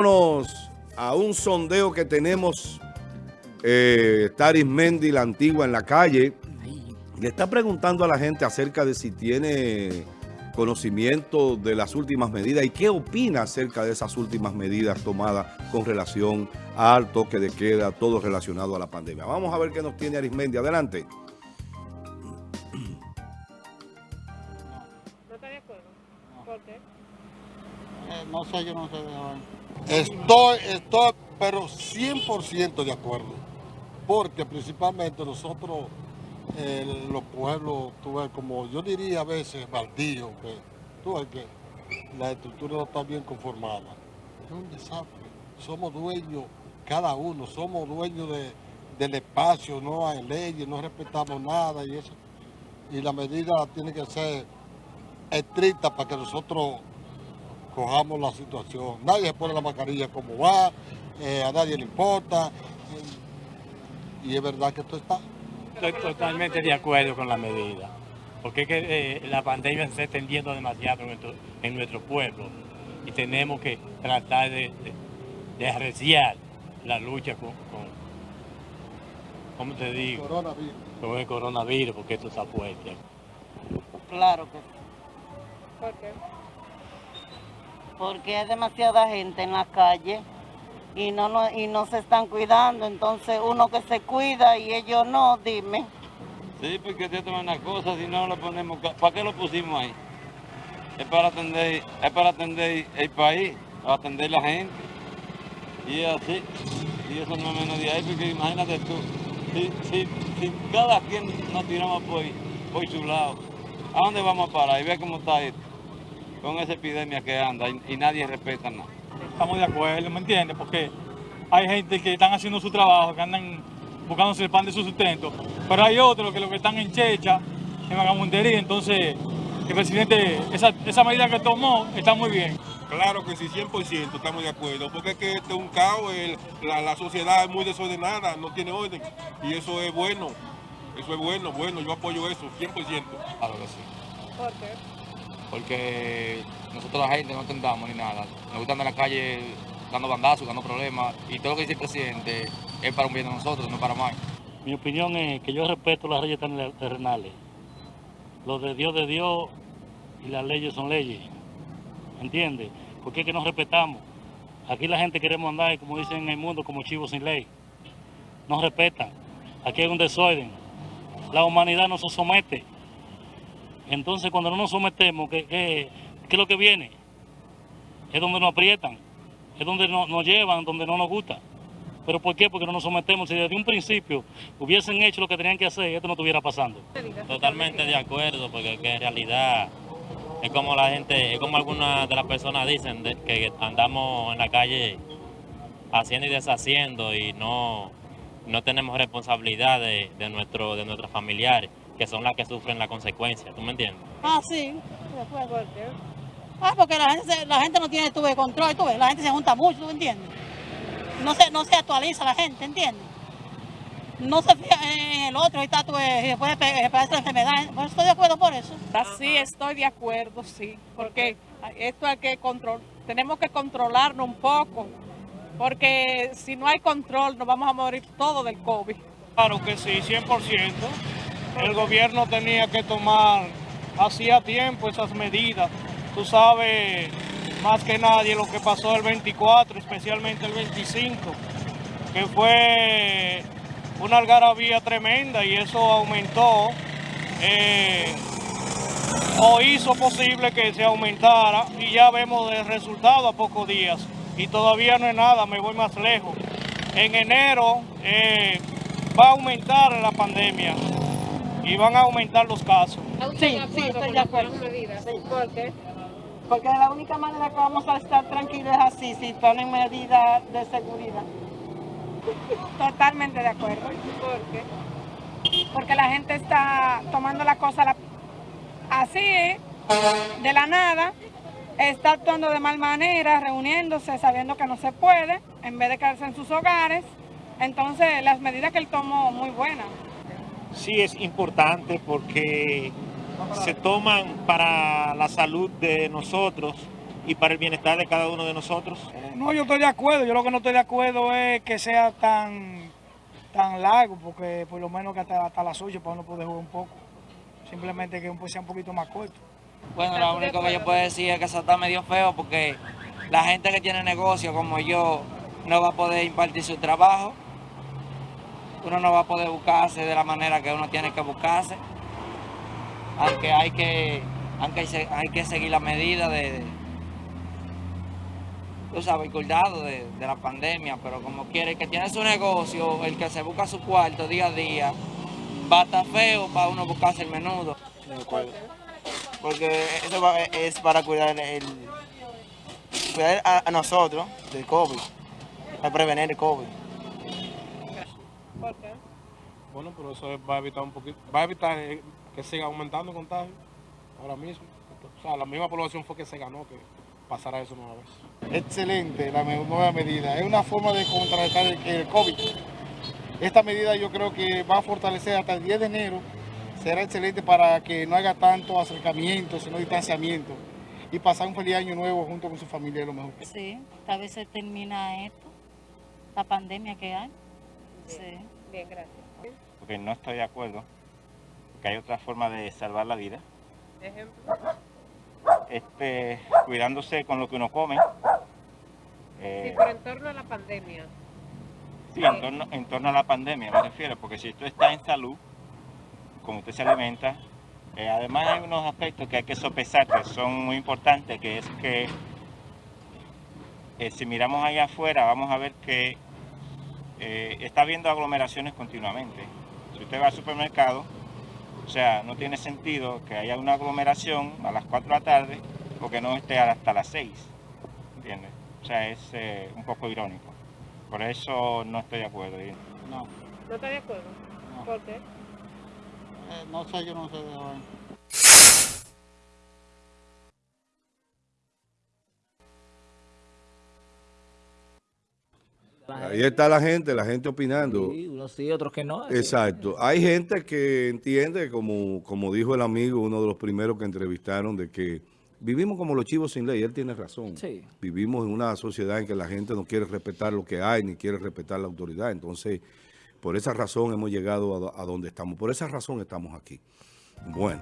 Vámonos a un sondeo que tenemos eh, Taris Mendy, la antigua, en la calle. Le está preguntando a la gente acerca de si tiene conocimiento de las últimas medidas y qué opina acerca de esas últimas medidas tomadas con relación al toque de queda, todo relacionado a la pandemia. Vamos a ver qué nos tiene Arismendi. Adelante. ¿No está de acuerdo? ¿Por qué? Eh, no sé, yo no sé de. Estoy, estoy, pero 100% de acuerdo. Porque principalmente nosotros, eh, los pueblos, tú como yo diría a veces, baldíos, que tú ves que la estructura no está bien conformada. Es un desastre. Somos dueños, cada uno, somos dueños de- del espacio, no hay leyes, no respetamos nada y eso. Y la medida tiene que ser estricta para que nosotros cojamos la situación. Nadie se pone la mascarilla como va, eh, a nadie le importa. eh, y es verdad que esto está. Estoy totalmente de acuerdo con la medida, porque es que eh, la pandemia se está extendiendo demasiado en nuestro, en nuestro pueblo y tenemos que tratar de, de, de arreciar la lucha con, con, ¿cómo te digo? Coronavirus. Con el coronavirus, porque esto está fuerte. Claro que sí, ¿Por qué? Porque hay demasiada gente en la calle y no, no, y no se están cuidando, entonces uno que se cuida y ellos no, dime. Sí, porque esto es una cosa, si no lo ponemos, ¿para qué lo pusimos ahí? Es para atender, es para atender el país, para atender la gente. Y así, y eso no menos de ahí, porque imagínate tú, si, si, si cada quien nos tiramos por, por su lado, ¿a dónde vamos a parar? Y ve cómo está esto, con esa epidemia que anda y, y nadie respeta nada. Estamos de acuerdo, ¿me entiendes? Porque hay gente que están haciendo su trabajo, que andan buscándose el pan de su sustento, pero hay otros que lo que están en checha, en vagabundería, entonces el presidente, esa, esa medida que tomó está muy bien. Claro que sí, 100% estamos de acuerdo, porque es que este es un caos, el- la, la sociedad es muy desordenada, no tiene orden, y eso es bueno, eso es bueno, bueno, yo apoyo eso, 100%. Claro que sí. ¿Por qué? Porque nosotros la gente no tendamos ni nada. Nos gusta andar en la calle dando bandazos, dando problemas, y todo lo que dice el presidente es para un bien de nosotros, no para más. Mi opinión es que yo respeto las leyes terrenales. Lo de Dios de Dios y las leyes son leyes. ¿Entiendes? Porque es que nos respetamos. Aquí la gente queremos andar, como dicen en el mundo, como chivos sin ley. No respetan. Aquí hay un desorden. La humanidad no se somete. Entonces, cuando no nos sometemos, ¿qué, es lo que viene? Es donde nos aprietan. Es donde no- nos llevan, donde no nos gusta. ¿Pero por qué? Porque no nos sometemos. Si desde un principio hubiesen hecho lo que tenían que hacer, esto no estuviera pasando. Totalmente de acuerdo, porque que en realidad es como la gente, es como algunas de las personas dicen, que andamos en la calle haciendo y deshaciendo y no, no tenemos responsabilidad de, nuestro, de nuestros familiares, que son las que sufren la consecuencia, ¿tú me entiendes? Ah, sí. ¿Por qué? Ah, porque la gente, se- la gente no tiene tuve control, tú ves, la gente se junta mucho, ¿tú entiendes? No se, no se actualiza la gente, ¿entiendes? No se fija en el otro y después pe- pegarse la enfermedad. Pues estoy de acuerdo por eso. Sí, estoy de acuerdo, sí, porque esto hay que control, tenemos que controlarnos un poco, porque si no hay control nos vamos a morir todos del COVID. Claro que sí, 100%. El gobierno tenía que tomar hacía tiempo esas medidas. Tú sabes más que nadie lo que pasó el 24, especialmente el 25, que fue una algarabía tremenda y eso aumentó eh, o hizo posible que se aumentara y ya vemos el resultado a pocos días y todavía no es nada, me voy más lejos. En enero eh, va a aumentar la pandemia y van a aumentar los casos. ¿Está usted Sí, sí, estoy de acuerdo. Sí. ¿Por qué? Porque de la única manera que vamos a estar tranquilos es así, si ponen medidas de seguridad. Totalmente de acuerdo, ¿Por qué? porque la gente está tomando la cosa la- así, de la nada, está actuando de mal manera, reuniéndose, sabiendo que no se puede, en vez de quedarse en sus hogares. Entonces, las medidas que él tomó, muy buenas. Sí es importante porque se toman para la salud de nosotros y para el bienestar de cada uno de nosotros. No, yo estoy de acuerdo. Yo lo que no estoy de acuerdo es que sea tan, tan largo, porque por lo menos que hasta, hasta las 8 para uno poder jugar un poco. Simplemente que sea un poquito más corto. Bueno, lo único que yo puedo decir es que eso está medio feo porque la gente que tiene negocio como yo no va a poder impartir su trabajo. Uno no va a poder buscarse de la manera que uno tiene que buscarse. Aunque hay que, aunque hay, que seguir las medidas de, tú sabes, cuidado de, la pandemia, pero como quiere, el que tiene su negocio, el que se busca su cuarto día a día, va a estar feo para uno buscarse el menudo. porque eso es para cuidar, el, cuidar a, a nosotros del COVID, para prevenir el COVID. ¿Por qué? Bueno, pero eso va a evitar un poquito, va a evitar eh, que siga aumentando el contagio ahora mismo. O sea, la misma población fue que se ganó que pasara eso nueva vez. Excelente la nueva medida. Es una forma de contrarrestar el, el COVID. Esta medida yo creo que va a fortalecer hasta el 10 de enero. Será excelente para que no haga tanto acercamiento, sino distanciamiento. Y pasar un feliz año nuevo junto con su familia lo mejor. Sí, tal vez se termina esto, la pandemia que hay. Sí. Bien, gracias. Porque no estoy de acuerdo, que hay otra forma de salvar la vida, Ejemplo. este, cuidándose con lo que uno come. Eh, Sí, pero en torno a la pandemia. Sí, en torno, en torno a la pandemia me refiero, porque si tú estás en salud, como usted se alimenta, eh, además hay unos aspectos que hay que sopesar que son muy importantes, que es que eh, si miramos allá afuera vamos a ver que eh, está habiendo aglomeraciones continuamente. Si usted va al supermercado, o sea, no tiene sentido que haya una aglomeración a las 4 de la tarde o que no esté hasta las 6, ¿entiendes? O sea, es eh, un poco irónico. Por eso no estoy de acuerdo. No, ¿No está de acuerdo? No. ¿Por qué? eh, no sé, yo no sé de. Ahí está la gente, la gente opinando. Sí, unos sí, otros que no. Exacto. Hay gente que entiende, como, como dijo el amigo, uno de los primeros que entrevistaron, de que vivimos como los chivos sin ley. Él tiene razón. Sí. Vivimos en una sociedad en que la gente no quiere respetar lo que hay, ni quiere respetar la autoridad. Entonces, por esa razón hemos llegado a, a donde estamos. Por esa razón estamos aquí. Bueno.